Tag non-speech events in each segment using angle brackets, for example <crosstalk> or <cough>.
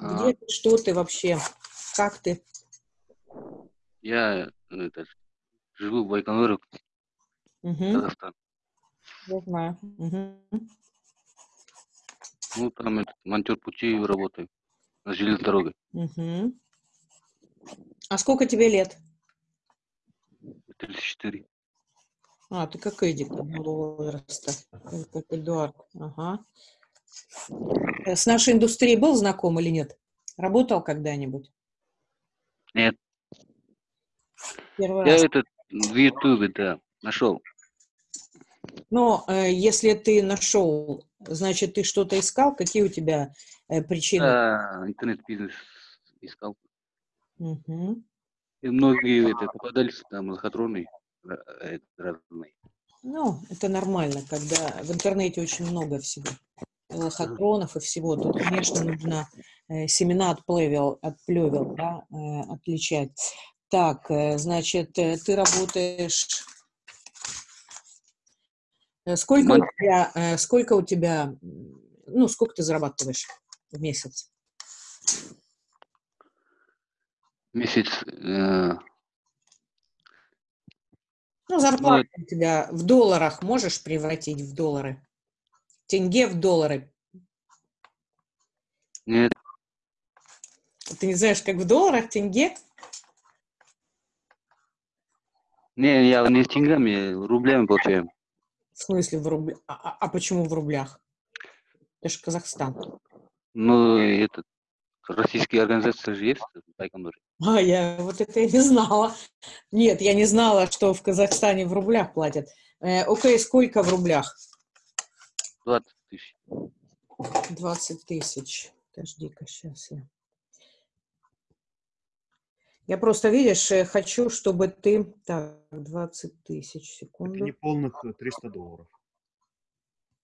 Где ты, что ты вообще? Как ты? Я ну, это, живу в Байконуре, Угу, Казахстан. я знаю. Мгм. Ну, там этот, монтер путей работаю на железной дороге. Мгм. А сколько тебе лет? 34. А, ты как Эдик одного возраста. Э, Как Эдуард. Ага. Э, С нашей индустрией был знаком или нет? Работал когда-нибудь? Нет, Первый я раз. этот в Ютубе, да, нашел. Но э, если ты нашел, значит, ты что-то искал? Какие у тебя э, причины? Да, интернет-бизнес искал. Мгм. И многие это, попадались там лохотроны ра- э, разные. Ну, это нормально, когда в интернете очень много всего. И Лохотронов и всего. Тут, конечно, нужно э, семена от плевел, от плевел, да, э, отличать. Так, э, значит, ты работаешь... Сколько у тебя, сколько у тебя, ну, сколько ты зарабатываешь в месяц? Месяц, э, Ну, зарплата у тебя в долларах можешь превратить в доллары? Тенге в доллары. нет, Ты не знаешь, как в долларах тенге? не, я не с деньгами, рублями получаю. В смысле в рублях? А, а- а почему в рублях? Это же Казахстан. Ну, этот, российские организации же есть. А, я вот это я не знала. Нет, я не знала, что в Казахстане в рублях платят. Э, окей, сколько в рублях? 20 тысяч. 20 тысяч. Подожди-ка, сейчас я. Я просто, видишь, э, хочу, чтобы ты... Так, 20 тысяч, Это секунду. не полных э, 300 долларов.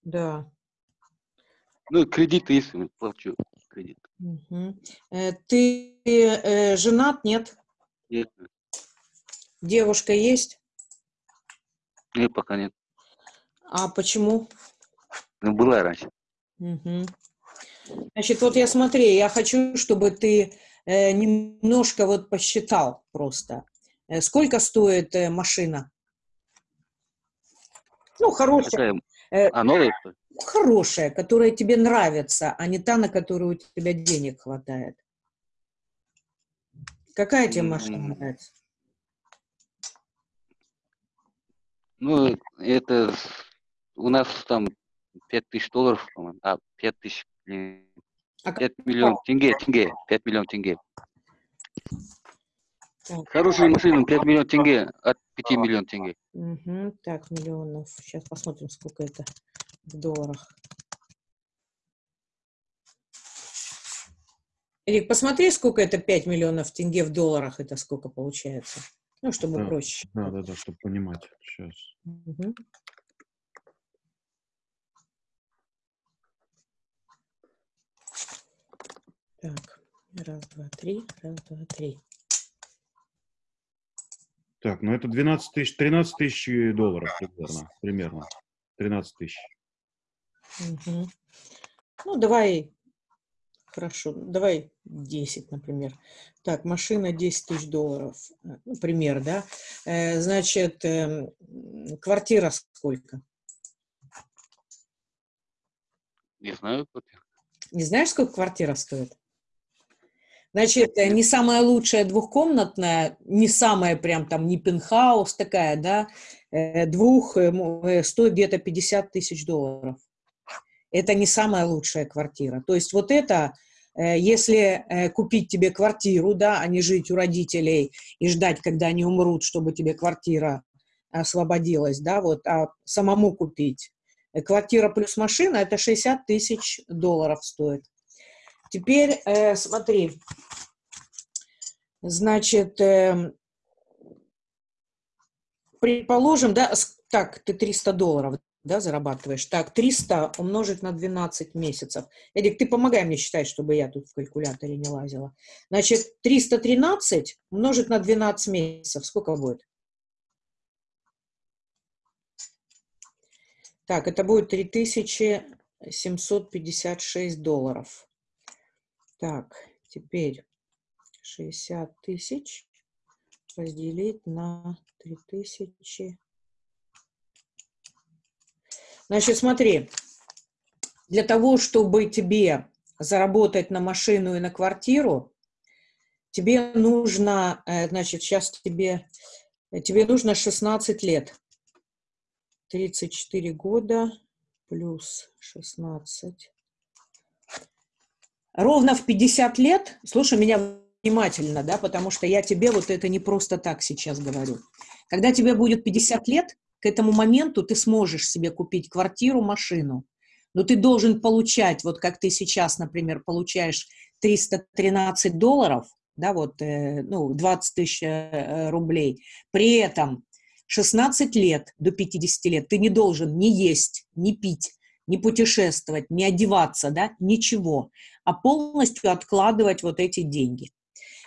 Да. Ну, кредит если плачу, кредит. Мгм. Э, Ты э, женат, нет? Нет, Девушка есть? нет, пока нет. А почему? Ну, была раньше. Мгм. Значит, вот я смотри, я хочу, чтобы ты э, немножко вот посчитал просто. Э, сколько стоит э, машина? Ну, хорошая, Какая? э, А, новая, хорошая, которая тебе нравится, а не та, на которую у тебя денег хватает. Какая тебе машина М. нравится? Ну, это у нас там 5 тысяч долларов, по-моему. А, 5 тысяч, блин, А как- 5 миллионов тенге, тенге, 5 миллионов тенге. Так. Хорошая машина, 5 миллионов тенге, от 5 миллионов тенге. Мгм. Так, миллионов. Сейчас посмотрим, сколько это в долларах. Эрик, посмотри, сколько это 5 миллионов тенге в долларах, это сколько получается. Ну, чтобы Да. проще. Да, да, да, чтобы понимать. Сейчас. Мгм. Так, раз, два, три, раз, два, три. Так, ну это 12 тысяч, 13 тысяч долларов примерно. Примерно. 13 тысяч. Мгм. Ну, давай, хорошо, давай 10, например. Так, машина 10 тысяч долларов, э, ну, пример, да? Э, Значит, эм, квартира сколько? Не знаю, вот. Не знаешь, сколько квартира стоит? Значит, не самая лучшая двухкомнатная, не самая прям там, не пентхаус такая, да, э, двух э, э, стоит где-то 50 тысяч долларов. Это не самая лучшая квартира. То есть вот это, если купить тебе квартиру, да, а не жить у родителей и ждать, когда они умрут, чтобы тебе квартира освободилась, да, вот, а самому купить. Квартира плюс машина – это 60 тысяч долларов стоит. Теперь э, смотри, значит, эм, предположим, да, так, ты 300 долларов, да, зарабатываешь. Так, 300 умножить на 12 месяцев. Эдик, ты помогай мне считать, чтобы я тут в калькуляторе не лазила. Значит, 313 умножить на 12 месяцев. Сколько будет? Так, это будет 3756 долларов. Так, теперь 60 тысяч разделить на 3000. Значит, смотри, для того, чтобы тебе заработать на машину и на квартиру, тебе нужно, э, значит, сейчас тебе, тебе нужно 16 лет. 34 года плюс 16. Ровно в 50 лет, слушай меня внимательно, да, потому что я тебе вот это не просто так сейчас говорю. Когда тебе будет 50 лет, к этому моменту ты сможешь себе купить квартиру, машину, но ты должен получать, вот как ты сейчас, например, получаешь 313 долларов, да, вот, э, ну, 20 тысяч э, рублей, при этом 16 лет до 50 лет ты не должен ни есть, ни пить, не путешествовать, не одеваться, да, ничего, а полностью откладывать вот эти деньги.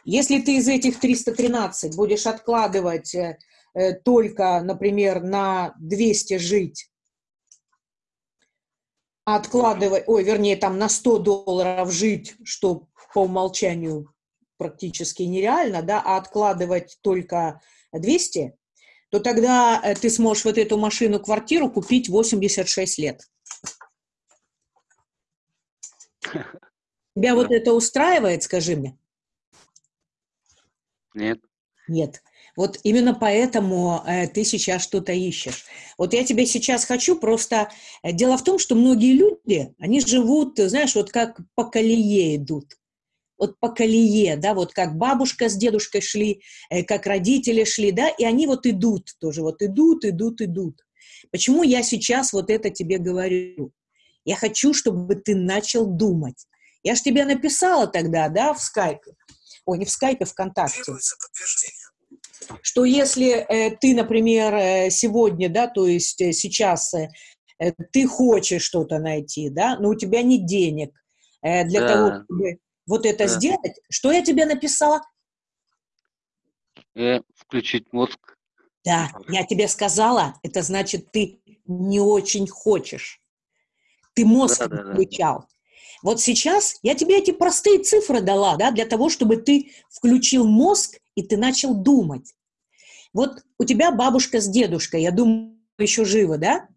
Если ты из этих 313 будешь откладывать э, э, только, например, на 200 жить, откладывать, ой, вернее, там на 100 долларов жить, что по умолчанию практически нереально, да, а откладывать только 200, то тогда э, ты сможешь вот эту машину-квартиру купить 86 лет. <laughs> Тебя вот это устраивает, скажи мне? Нет. Нет. Вот именно поэтому э, ты сейчас что-то ищешь. Вот я тебе сейчас хочу просто... Э, дело в том, что многие люди, они живут, знаешь, вот как по колее идут. Вот по колее, да, вот как бабушка с дедушкой шли, э, как родители шли, да, и они вот идут тоже, вот идут, идут, идут. Почему я сейчас вот это тебе говорю? Я хочу, чтобы ты начал думать. Я же тебе написала тогда, да, в скайпе. Ой, не в скайпе, ВКонтакте. Что если э, ты, например, э, сегодня, да, то есть э, сейчас э, э, ты хочешь что-то найти, да, но у тебя нет денег э, для Да. того, чтобы вот это Да. сделать, что я тебе написала? Э, включить мозг. Да, я тебе сказала, это значит, ты не очень хочешь. Ты мозг Да, да, да. Вот сейчас я тебе эти простые цифры дала, да, для того, чтобы ты включил мозг и ты начал думать. Вот у тебя бабушка с дедушкой, я думаю, еще живы, да?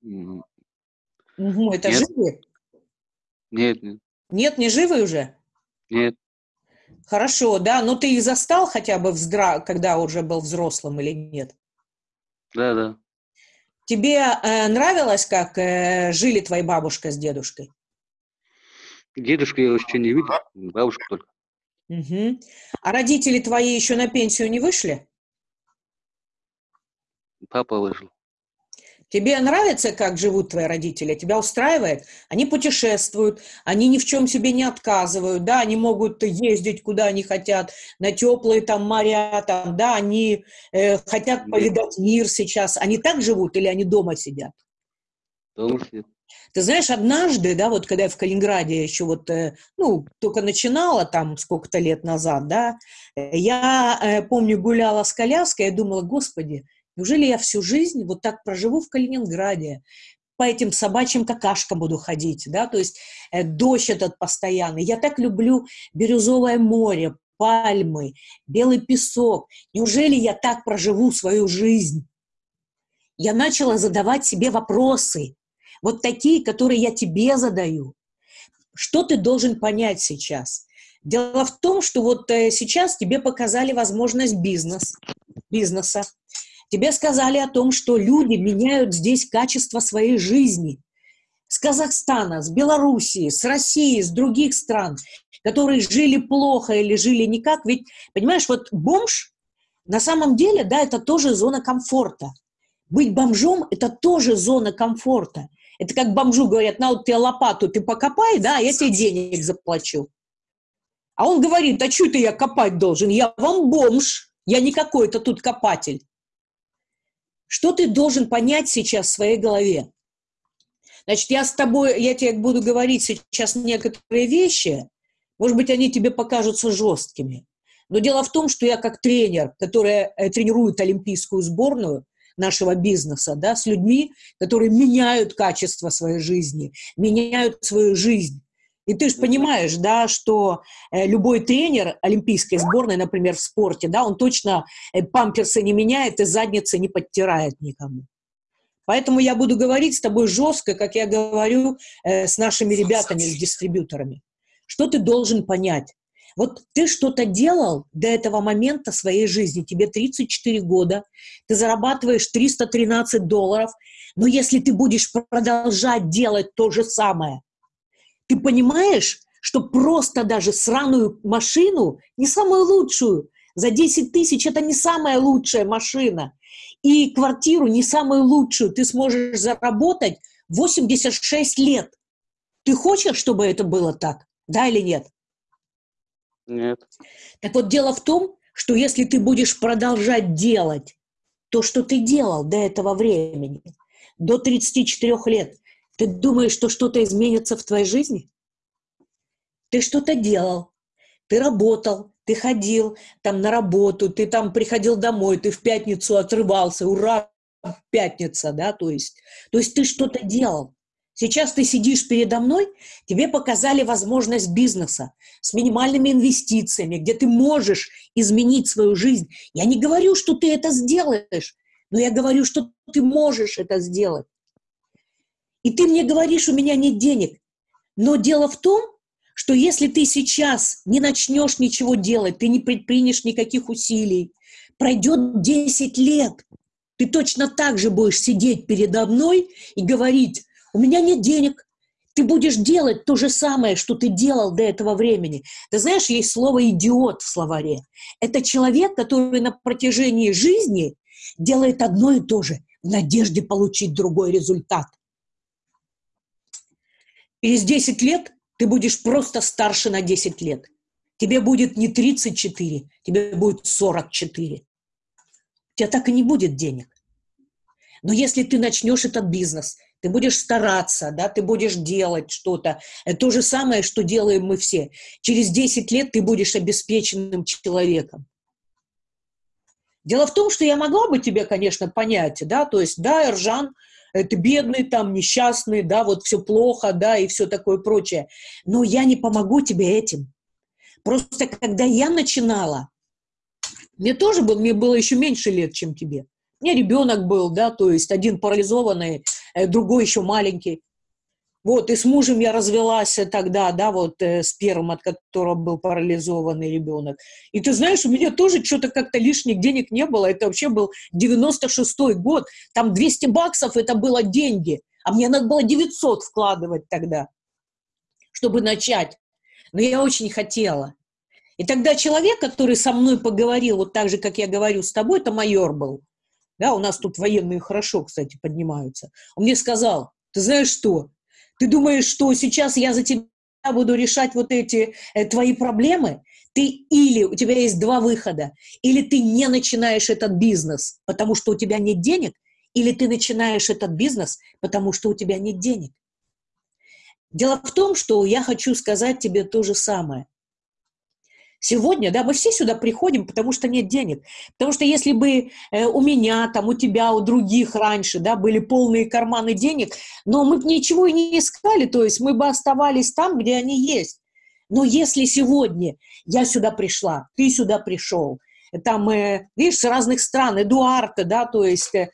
Мгм, это Нет. живы? Нет, нет, Нет, не живы уже? нет. Хорошо, да, но ты их застал хотя бы, вздра... когда уже был взрослым или нет? Да, да. Тебе э, нравилось, как э, жили твои бабушка с дедушкой? Дедушку я еще не видел, бабушку только. Мгм. А родители твои еще на пенсию не вышли? Папа вышел. Тебе нравится, как живут твои родители? Тебя устраивает? Они путешествуют, они ни в чем себе не отказывают, да, они могут ездить куда они хотят, на теплые там моря, там, да, они э, хотят повидать мир сейчас. Они так живут или они дома сидят? Дома сидит. Ты знаешь, однажды, да, вот когда я в Калининграде еще вот, э, ну, только начинала там сколько-то лет назад, да, я э, помню, гуляла с коляской, я думала, господи, неужели я всю жизнь вот так проживу в Калининграде, по этим собачьим какашкам буду ходить, да, то есть э, дождь этот постоянный. Я так люблю бирюзовое море, пальмы, белый песок. Неужели я так проживу свою жизнь? Я начала задавать себе вопросы, вот такие, которые я тебе задаю. Что ты должен понять сейчас? Дело в том, что вот э, сейчас тебе показали возможность бизнес, бизнеса. Тебе сказали о том, что люди меняют здесь качество своей жизни. С Казахстана, с Белоруссии, с России, с других стран, которые жили плохо или жили никак. Ведь, понимаешь, вот бомж, на самом деле, да, это тоже зона комфорта. Быть бомжом – это тоже зона комфорта. Это как бомжу говорят, на вот тебе лопату, ты покопай, да, а я тебе денег заплачу. А он говорит, а что это я копать должен? Я вам бомж, я не какой-то тут копатель. Что ты должен понять сейчас в своей голове? Значит, я с тобой, я тебе буду говорить сейчас некоторые вещи, может быть, они тебе покажутся жесткими. Но дело в том, что я как тренер, который э, тренирует олимпийскую сборную нашего бизнеса, да, с людьми, которые меняют качество своей жизни, меняют свою жизнь. И ты же понимаешь, да, что э, любой тренер олимпийской сборной, например, в спорте, да, он точно э, памперсы не меняет и задницы не подтирает никому. Поэтому я буду говорить с тобой жестко, как я говорю э, с нашими ребятами, с дистрибьюторами. Что ты должен понять? Вот ты что-то делал до этого момента своей жизни, тебе 34 года, ты зарабатываешь 313 долларов, но если ты будешь продолжать делать то же самое, ты понимаешь, что просто даже сраную машину, не самую лучшую, за 10 тысяч это не самая лучшая машина, и квартиру не самую лучшую ты сможешь заработать 86 лет. Ты хочешь, чтобы это было так? Да или нет? Нет. Так вот, дело в том, что если ты будешь продолжать делать то, что ты делал до этого времени, до 34 лет, ты думаешь, что что-то изменится в твоей жизни? Ты что-то делал, ты работал, ты ходил там на работу, ты там приходил домой, ты в пятницу отрывался, ура, пятница, да, то есть, то есть ты что-то делал. Сейчас ты сидишь передо мной, тебе показали возможность бизнеса с минимальными инвестициями, где ты можешь изменить свою жизнь. Я не говорю, что ты это сделаешь, но я говорю, что ты можешь это сделать. И ты мне говоришь, у меня нет денег. Но дело в том, что если ты сейчас не начнешь ничего делать, ты не предпринешь никаких усилий, пройдет 10 лет, ты точно так же будешь сидеть передо мной и говорить, у меня нет денег. Ты будешь делать то же самое, что ты делал до этого времени. Ты знаешь, есть слово «идиот» в словаре. Это человек, который на протяжении жизни делает одно и то же в надежде получить другой результат. Через 10 лет ты будешь просто старше на 10 лет. Тебе будет не 34, тебе будет 44. У тебя так и не будет денег. Но если ты начнешь этот бизнес, ты будешь стараться, да, ты будешь делать что-то. Это то же самое, что делаем мы все. Через 10 лет ты будешь обеспеченным человеком. Дело в том, что я могла бы тебе, конечно, понять, да, то есть, да, Эржан, это бедный, там, несчастный, да, вот все плохо, да, и все такое прочее. Но я не помогу тебе этим. Просто когда я начинала, мне тоже было, мне было еще меньше лет, чем тебе. У меня ребенок был, да, то есть один парализованный, э, другой еще маленький. Вот, и с мужем я развелась тогда, да, вот э, с первым, от которого был парализованный ребенок. И ты знаешь, у меня тоже что-то как-то лишних денег не было. Это вообще был 96-й год. Там 200 баксов это было деньги. А мне надо было 900 вкладывать тогда, чтобы начать. Но я очень хотела. И тогда человек, который со мной поговорил, вот так же, как я говорю с тобой, это майор был. Да, у нас тут военные хорошо, кстати, поднимаются. Он мне сказал, ты знаешь что, ты думаешь, что сейчас я за тебя буду решать вот эти э, твои проблемы? Ты или у тебя есть два выхода, или ты не начинаешь этот бизнес, потому что у тебя нет денег, или ты начинаешь этот бизнес, потому что у тебя нет денег. Дело в том, что я хочу сказать тебе то же самое. Сегодня, да, мы все сюда приходим, потому что нет денег. Потому что если бы э, у меня, там, у тебя, у других раньше, да, были полные карманы денег, но мы бы ничего и не искали, то есть мы бы оставались там, где они есть. Но если сегодня я сюда пришла, ты сюда пришел, там, э, видишь, с разных стран, Эдуарда, да, то есть э,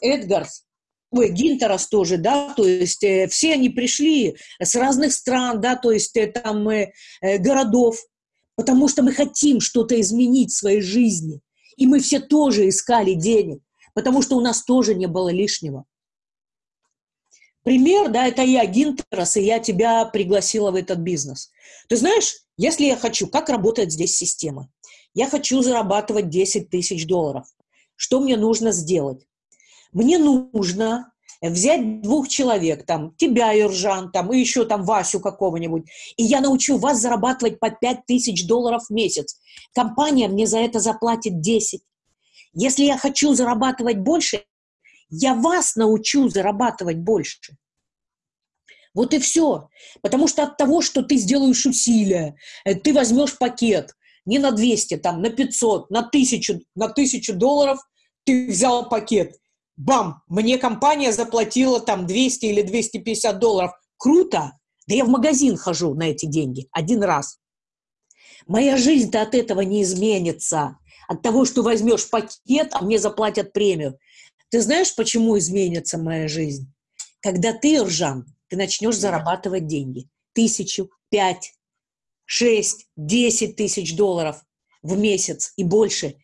Эдгарс, ой, Гинтерас тоже, да, то есть э, все они пришли с разных стран, да, то есть э, там э, э городов, потому что мы хотим что-то изменить в своей жизни. И мы все тоже искали денег, потому что у нас тоже не было лишнего. Пример, да, это я, Гинтерас, и я тебя пригласила в этот бизнес. Ты знаешь, если я хочу, как работает здесь система? Я хочу зарабатывать 10 тысяч долларов. Что мне нужно сделать? Мне нужно взять двух человек, там, тебя, Юржан, там, и еще там Васю какого-нибудь, и я научу вас зарабатывать по 5 тысяч долларов в месяц. Компания мне за это заплатит 10. Если я хочу зарабатывать больше, я вас научу зарабатывать больше. Вот и все. Потому что от того, что ты сделаешь усилия, э, ты возьмешь пакет не на 200, там, на 500, на 1000, на 1000 долларов, ты взял пакет бам, мне компания заплатила там 200 или 250 долларов. Круто. Да я в магазин хожу на эти деньги один раз. Моя жизнь-то от этого не изменится. От того, что возьмешь пакет, а мне заплатят премию. Ты знаешь, почему изменится моя жизнь? Когда ты, Ржан, ты начнешь зарабатывать деньги. Тысячу, пять, шесть, десять тысяч долларов в месяц и больше.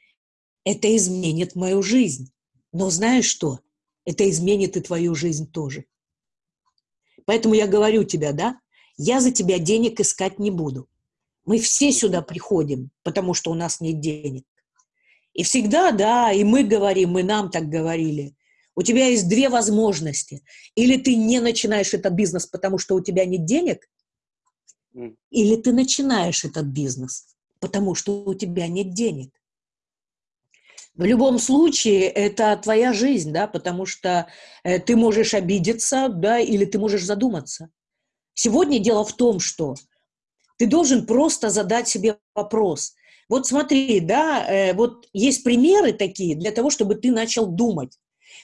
Это изменит мою жизнь. Но знаешь что? Это изменит и твою жизнь тоже. Поэтому я говорю тебе, да, я за тебя денег искать не буду. Мы все сюда приходим, потому что у нас нет денег. И всегда, да, и мы говорим, и нам так говорили. У тебя есть две возможности. Или ты не начинаешь этот бизнес, потому что у тебя нет денег, или ты начинаешь этот бизнес, потому что у тебя нет денег. В любом случае, это твоя жизнь, да, потому что э, ты можешь обидеться, да, или ты можешь задуматься. Сегодня дело в том, что ты должен просто задать себе вопрос. Вот смотри, да, э, вот есть примеры такие для того, чтобы ты начал думать.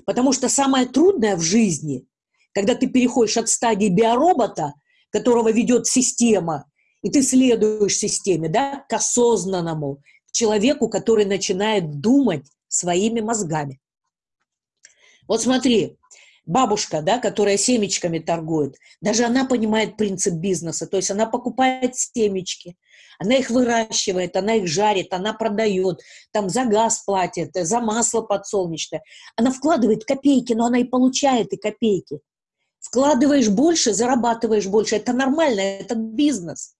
Потому что самое трудное в жизни, когда ты переходишь от стадии биоробота, которого ведет система, и ты следуешь системе, да, к осознанному, человеку, который начинает думать своими мозгами. Вот смотри, бабушка, да, которая семечками торгует, даже она понимает принцип бизнеса, то есть она покупает семечки, она их выращивает, она их жарит, она продает, там за газ платит, за масло подсолнечное. Она вкладывает копейки, но она и получает и копейки. Вкладываешь больше, зарабатываешь больше. Это нормально, это бизнес.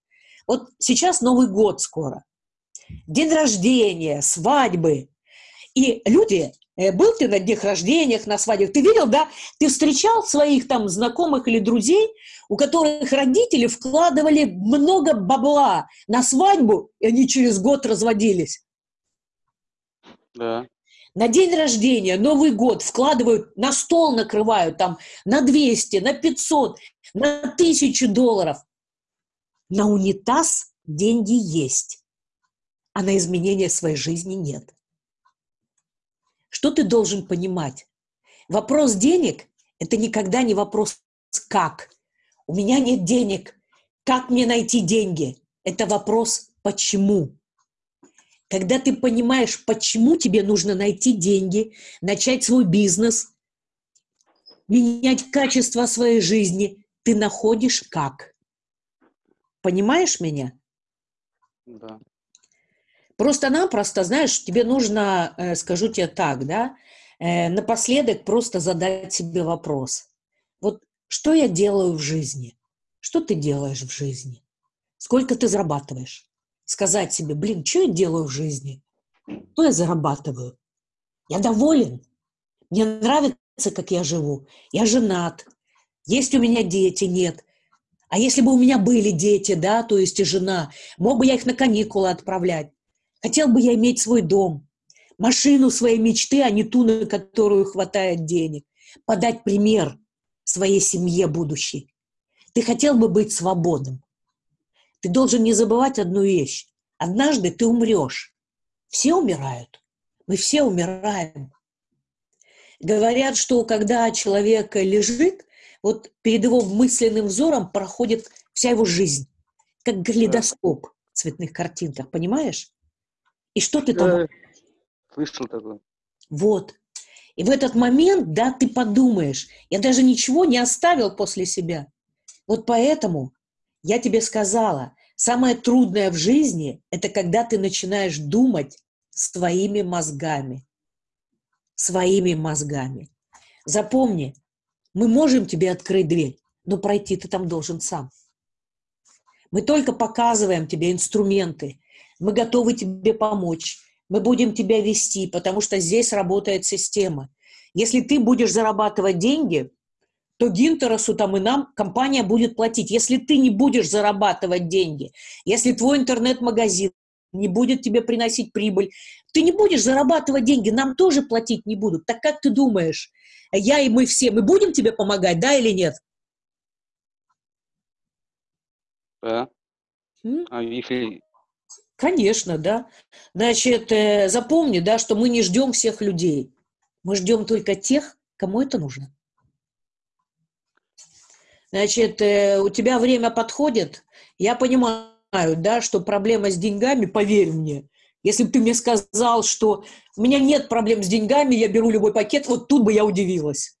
Вот сейчас Новый год скоро день рождения, свадьбы. И люди, э, был ты на днях рождениях, на свадьбах, ты видел, да? Ты встречал своих там знакомых или друзей, у которых родители вкладывали много бабла на свадьбу, и они через год разводились. Да. На день рождения, Новый год вкладывают, на стол накрывают там на 200, на 500, на 1000 долларов. На унитаз деньги есть а на изменение своей жизни нет. Что ты должен понимать? Вопрос денег – это никогда не вопрос «как?». У меня нет денег. Как мне найти деньги? Это вопрос «почему?». Когда ты понимаешь, почему тебе нужно найти деньги, начать свой бизнес, менять качество своей жизни, ты находишь как. Понимаешь меня? Да. Просто-напросто, знаешь, тебе нужно, э, скажу тебе так, да, э, напоследок просто задать себе вопрос. Вот что я делаю в жизни? Что ты делаешь в жизни? Сколько ты зарабатываешь? Сказать себе, блин, что я делаю в жизни? Что я зарабатываю? Я доволен. Мне нравится, как я живу. Я женат. Есть у меня дети? Нет. А если бы у меня были дети, да, то есть и жена, мог бы я их на каникулы отправлять? Хотел бы я иметь свой дом, машину своей мечты, а не ту, на которую хватает денег. Подать пример своей семье будущей. Ты хотел бы быть свободным. Ты должен не забывать одну вещь. Однажды ты умрешь. Все умирают. Мы все умираем. Говорят, что когда человек лежит, вот перед его мысленным взором проходит вся его жизнь, как калейдоскоп в цветных картинках, понимаешь? И что ты там... Слышал такое. Вот. И в этот момент, да, ты подумаешь, я даже ничего не оставил после себя. Вот поэтому я тебе сказала, самое трудное в жизни – это когда ты начинаешь думать своими мозгами. Своими мозгами. Запомни, мы можем тебе открыть дверь, но пройти ты там должен сам. Мы только показываем тебе инструменты, мы готовы тебе помочь, мы будем тебя вести, потому что здесь работает система. Если ты будешь зарабатывать деньги, то Гинтеросу там и нам компания будет платить. Если ты не будешь зарабатывать деньги, если твой интернет-магазин не будет тебе приносить прибыль, ты не будешь зарабатывать деньги, нам тоже платить не будут. Так как ты думаешь, я и мы все, мы будем тебе помогать, да или нет? Да. А если Конечно, да. Значит, э, запомни, да, что мы не ждем всех людей. Мы ждем только тех, кому это нужно. Значит, э, у тебя время подходит. Я понимаю, да, что проблема с деньгами, поверь мне, если бы ты мне сказал, что у меня нет проблем с деньгами, я беру любой пакет, вот тут бы я удивилась.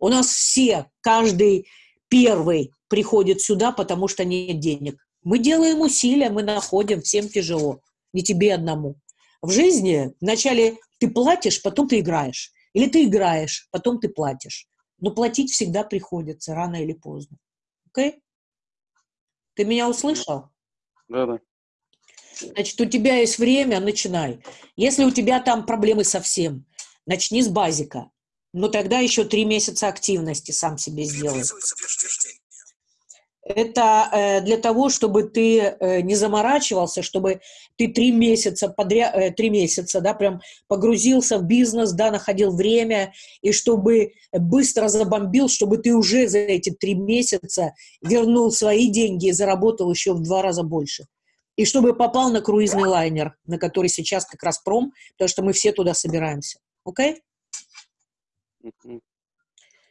У нас все, каждый первый приходит сюда, потому что нет денег. Мы делаем усилия, мы находим, всем тяжело, не тебе одному. В жизни вначале ты платишь, потом ты играешь. Или ты играешь, потом ты платишь. Но платить всегда приходится, рано или поздно. Окей? Okay? Ты меня услышал? Да, да. Значит, у тебя есть время, начинай. Если у тебя там проблемы совсем, начни с базика. Но тогда еще три месяца активности сам себе сделай. Это э, для того, чтобы ты э, не заморачивался, чтобы ты три месяца подряд, э, три месяца, да, прям погрузился в бизнес, да, находил время, и чтобы быстро забомбил, чтобы ты уже за эти три месяца вернул свои деньги и заработал еще в два раза больше и чтобы попал на круизный лайнер, на который сейчас как раз пром, потому что мы все туда собираемся. Окей? Okay?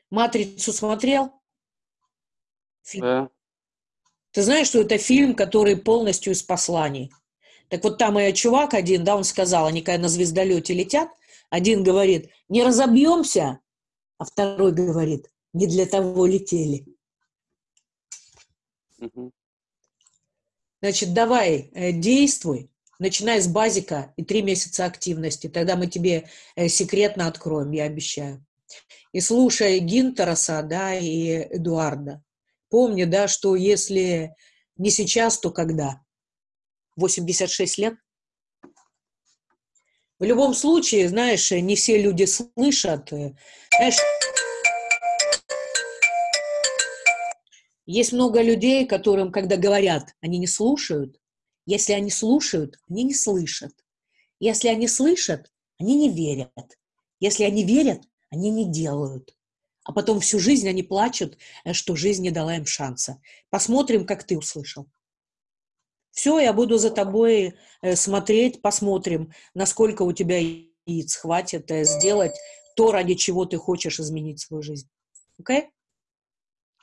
Матрицу смотрел? Фильм. Да. Ты знаешь, что это фильм, который полностью из посланий. Так вот там и чувак один, да, он сказал, они когда на звездолете летят, один говорит, не разобьемся, а второй говорит, не для того летели. Угу. Значит, давай, э, действуй, начинай с базика и три месяца активности. Тогда мы тебе э, секретно откроем, я обещаю. И слушай Гинтераса, да, и Эдуарда. Помни, да, что если не сейчас, то когда? 86 лет? В любом случае, знаешь, не все люди слышат. Э, знаешь, Есть много людей, которым, когда говорят, они не слушают. Если они слушают, они не слышат. Если они слышат, они не верят. Если они верят, они не делают. А потом всю жизнь они плачут, э, что жизнь не дала им шанса. Посмотрим, как ты услышал. Все, я буду за тобой э, смотреть, посмотрим, насколько у тебя яиц хватит э, сделать то, ради чего ты хочешь изменить свою жизнь. Окей? Okay?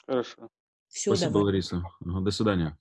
Хорошо. Все, Спасибо, давай. Лариса. До свидания.